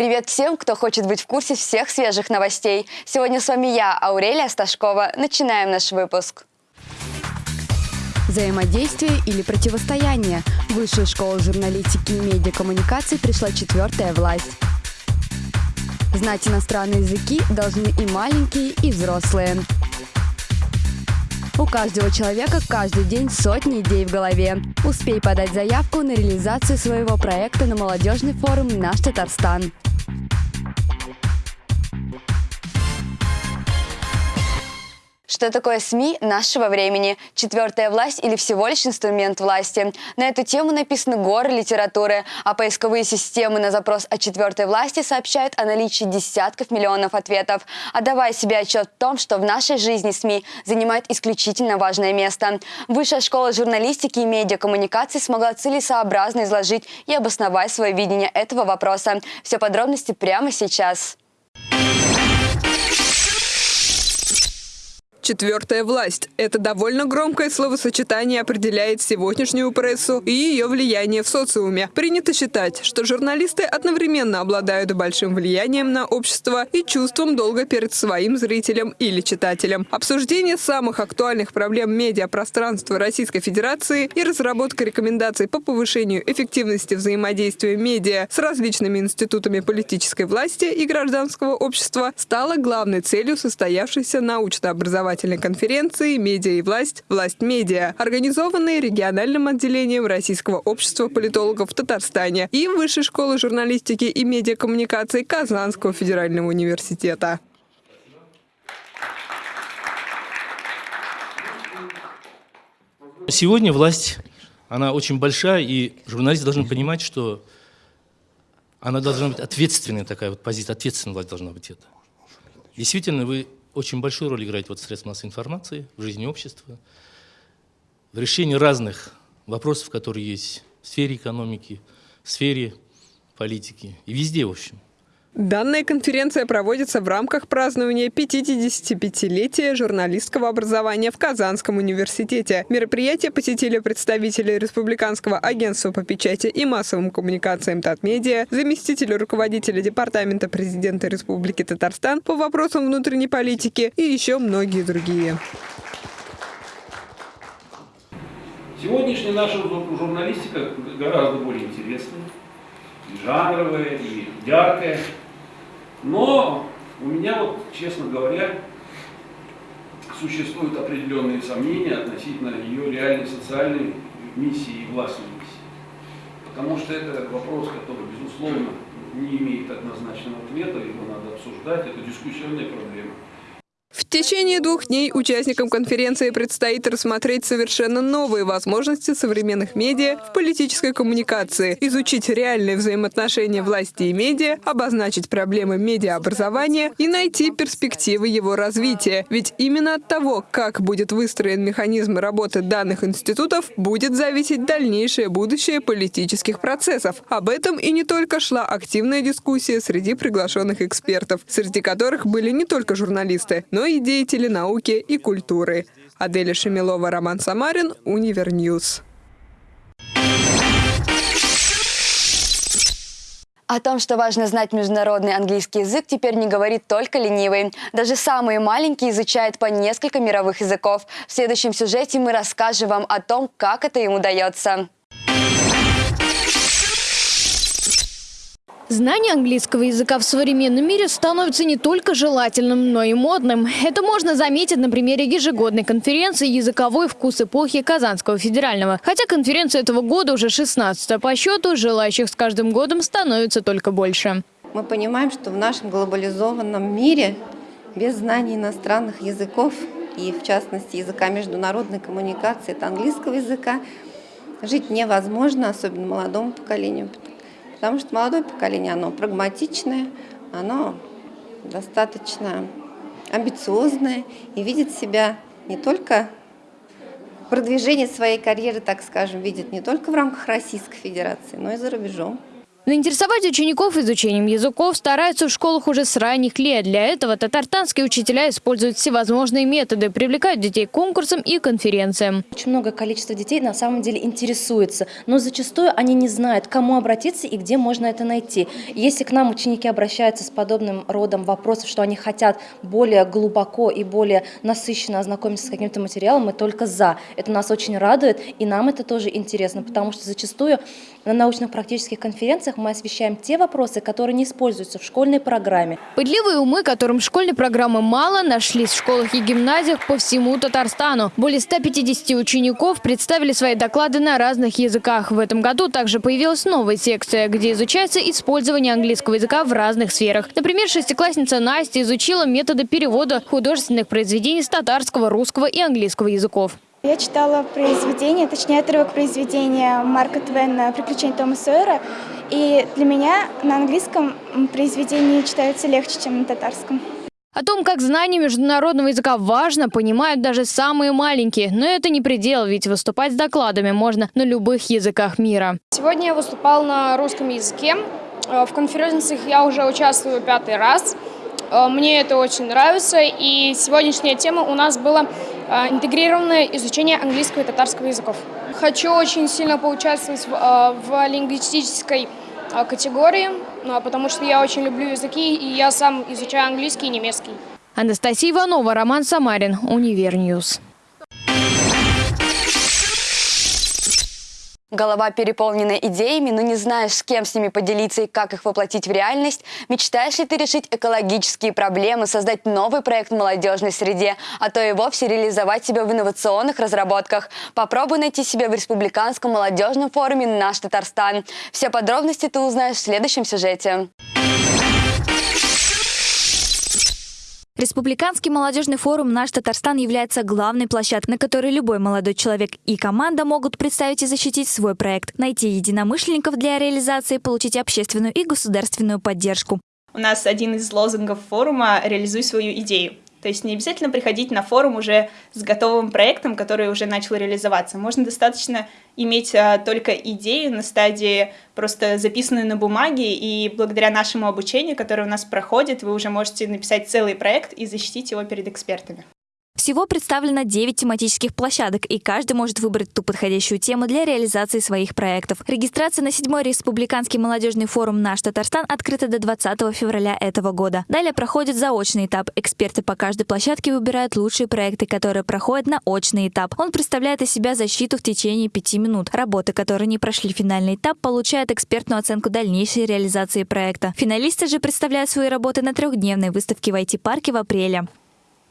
Привет всем, кто хочет быть в курсе всех свежих новостей. Сегодня с вами я, Аурелия Сташкова. Начинаем наш выпуск. Взаимодействие или противостояние. В Высшую школу журналистики и медиакоммуникаций пришла четвертая власть. Знать иностранные языки должны и маленькие, и взрослые. У каждого человека каждый день сотни идей в голове. Успей подать заявку на реализацию своего проекта на молодежный форум «Наш Татарстан». Что такое СМИ нашего времени? Четвертая власть или всего лишь инструмент власти? На эту тему написаны горы литературы, а поисковые системы на запрос о четвертой власти сообщают о наличии десятков миллионов ответов. Отдавая себе отчет в том, что в нашей жизни СМИ занимают исключительно важное место. Высшая школа журналистики и медиакоммуникаций смогла целесообразно изложить и обосновать свое видение этого вопроса. Все подробности прямо сейчас. Четвертая власть. Это довольно громкое словосочетание определяет сегодняшнюю прессу и ее влияние в социуме. Принято считать, что журналисты одновременно обладают большим влиянием на общество и чувством долга перед своим зрителем или читателем. Обсуждение самых актуальных проблем медиапространства Российской Федерации и разработка рекомендаций по повышению эффективности взаимодействия медиа с различными институтами политической власти и гражданского общества стало главной целью состоявшейся научно-образовательной образовательной конференции «Медиа и власть. Власть медиа», организованной региональным отделением Российского общества политологов в Татарстане и Высшей школы журналистики и медиакоммуникаций Казанского федерального университета. Сегодня власть, она очень большая, и журналисты должны понимать, что она должна быть ответственной, такая вот позиция, ответственная власть должна быть это. Действительно, вы очень большую роль играет вот средства массовой информации в жизни общества, в решении разных вопросов, которые есть в сфере экономики, в сфере политики и везде, в общем. Данная конференция проводится в рамках празднования 55-летия журналистского образования в Казанском университете. Мероприятие посетили представители Республиканского агентства по печати и массовым коммуникациям Татмедиа, заместитель руководителя Департамента президента Республики Татарстан по вопросам внутренней политики и еще многие другие. Сегодняшняя наша журналистика гораздо более интересная жанровая, и яркая. Но у меня вот, честно говоря, существуют определенные сомнения относительно ее реальной социальной миссии и властной миссии. Потому что это вопрос, который, безусловно, не имеет однозначного ответа, его надо обсуждать, это дискуссионная проблема. В течение двух дней участникам конференции предстоит рассмотреть совершенно новые возможности современных медиа в политической коммуникации, изучить реальные взаимоотношения власти и медиа, обозначить проблемы медиаобразования и найти перспективы его развития. Ведь именно от того, как будет выстроен механизм работы данных институтов, будет зависеть дальнейшее будущее политических процессов. Об этом и не только шла активная дискуссия среди приглашенных экспертов, среди которых были не только журналисты, но и деятели науки и культуры. Аделя Шемилова, Роман Самарин, Универ News. О том, что важно знать международный английский язык, теперь не говорит только ленивый. Даже самые маленькие изучают по несколько мировых языков. В следующем сюжете мы расскажем вам о том, как это им удается. Знание английского языка в современном мире становится не только желательным, но и модным. Это можно заметить на примере ежегодной конференции «Языковой вкус эпохи Казанского федерального». Хотя конференция этого года уже 16 по счету, желающих с каждым годом становится только больше. Мы понимаем, что в нашем глобализованном мире без знаний иностранных языков и, в частности, языка международной коммуникации, это английского языка, жить невозможно, особенно молодому поколению, Потому что молодое поколение, оно прагматичное, оно достаточно амбициозное и видит себя не только продвижение своей карьеры, так скажем, видит не только в рамках Российской Федерации, но и за рубежом. Заинтересовать учеников изучением языков стараются в школах уже с ранних лет. Для этого татарстанские учителя используют всевозможные методы, привлекают детей к конкурсам и конференциям. Очень многое количество детей на самом деле интересуется, но зачастую они не знают, к кому обратиться и где можно это найти. Если к нам ученики обращаются с подобным родом вопросов, что они хотят более глубоко и более насыщенно ознакомиться с каким-то материалом, мы только за. Это нас очень радует, и нам это тоже интересно, потому что зачастую на научно-практических конференциях мы освещаем те вопросы, которые не используются в школьной программе. Пытливые умы, которым школьной программы мало, нашлись в школах и гимназиях по всему Татарстану. Более 150 учеников представили свои доклады на разных языках. В этом году также появилась новая секция, где изучается использование английского языка в разных сферах. Например, шестиклассница Настя изучила методы перевода художественных произведений с татарского, русского и английского языков. Я читала произведение, точнее отрывок произведения Марка Твена «Приключения Тома Сойера». И для меня на английском произведение читается легче, чем на татарском. О том, как знание международного языка важно, понимают даже самые маленькие. Но это не предел, ведь выступать с докладами можно на любых языках мира. Сегодня я выступал на русском языке. Э, в конференциях я уже участвую пятый раз. Э, мне это очень нравится. И сегодняшняя тема у нас была э, интегрированное изучение английского и татарского языков. Хочу очень сильно поучаствовать в, в лингвистической категории, потому что я очень люблю языки, и я сам изучаю английский и немецкий. Анастасия Иванова, Роман Самарин, Универ News. Голова переполнена идеями, но не знаешь, с кем с ними поделиться и как их воплотить в реальность? Мечтаешь ли ты решить экологические проблемы, создать новый проект в молодежной среде, а то и вовсе реализовать себя в инновационных разработках? Попробуй найти себя в Республиканском молодежном форуме «Наш Татарстан». Все подробности ты узнаешь в следующем сюжете. Республиканский молодежный форум «Наш Татарстан» является главной площадкой, на которой любой молодой человек и команда могут представить и защитить свой проект, найти единомышленников для реализации, получить общественную и государственную поддержку. У нас один из лозунгов форума «Реализуй свою идею». То есть не обязательно приходить на форум уже с готовым проектом, который уже начал реализоваться. Можно достаточно иметь а, только идею на стадии просто записанную на бумаге, и благодаря нашему обучению, которое у нас проходит, вы уже можете написать целый проект и защитить его перед экспертами. Всего представлено 9 тематических площадок, и каждый может выбрать ту подходящую тему для реализации своих проектов. Регистрация на 7 Республиканский молодежный форум «Наш Татарстан» открыта до 20 февраля этого года. Далее проходит заочный этап. Эксперты по каждой площадке выбирают лучшие проекты, которые проходят на очный этап. Он представляет из себя защиту в течение 5 минут. Работы, которые не прошли финальный этап, получают экспертную оценку дальнейшей реализации проекта. Финалисты же представляют свои работы на трехдневной выставке в IT-парке в апреле.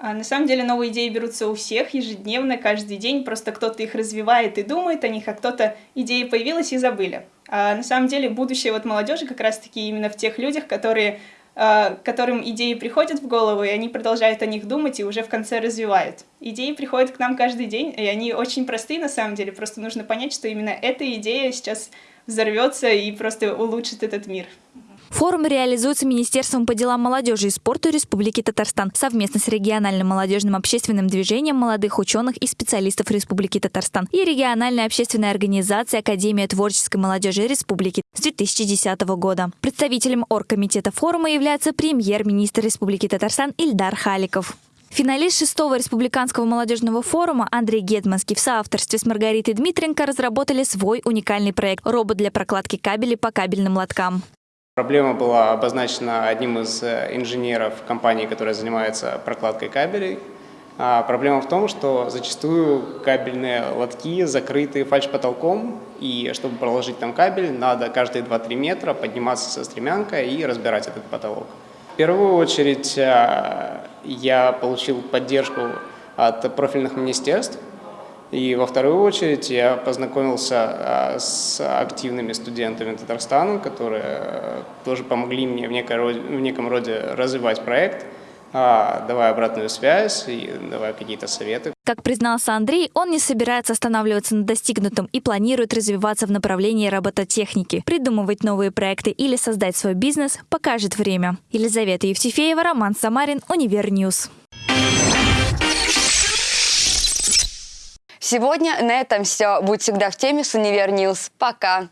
А на самом деле новые идеи берутся у всех ежедневно, каждый день, просто кто-то их развивает и думает о них, а кто-то идеи появилась и забыли. А на самом деле будущее вот молодежи как раз-таки именно в тех людях, которые, а, которым идеи приходят в голову, и они продолжают о них думать и уже в конце развивают. Идеи приходят к нам каждый день, и они очень простые на самом деле, просто нужно понять, что именно эта идея сейчас взорвется и просто улучшит этот мир. Форум реализуется Министерством по делам молодежи и спорту Республики Татарстан совместно с региональным молодежным общественным движением молодых ученых и специалистов Республики Татарстан и региональной общественной организацией Академия творческой молодежи Республики с 2010 года. Представителем оргкомитета форума является премьер-министр Республики Татарстан Ильдар Халиков. Финалист шестого республиканского молодежного форума Андрей Гетманский в соавторстве с Маргаритой Дмитренко разработали свой уникальный проект – робот для прокладки кабелей по кабельным лоткам. Проблема была обозначена одним из э, инженеров компании, которая занимается прокладкой кабелей. А проблема в том, что зачастую кабельные лотки закрыты фальш-потолком, и чтобы проложить там кабель, надо каждые 2-3 метра подниматься со стремянкой и разбирать этот потолок. В первую очередь э, я получил поддержку от профильных министерств, и во вторую очередь я познакомился а, с активными студентами Татарстана, которые э, тоже помогли мне в, некой, в неком роде развивать проект, а, давая обратную связь и давая какие-то советы. Как признался Андрей, он не собирается останавливаться на достигнутом и планирует развиваться в направлении робототехники. Придумывать новые проекты или создать свой бизнес покажет время. Елизавета Евтефеева, Роман Самарин, Универ News. Сегодня на этом все. Будь всегда в теме с Универ Пока!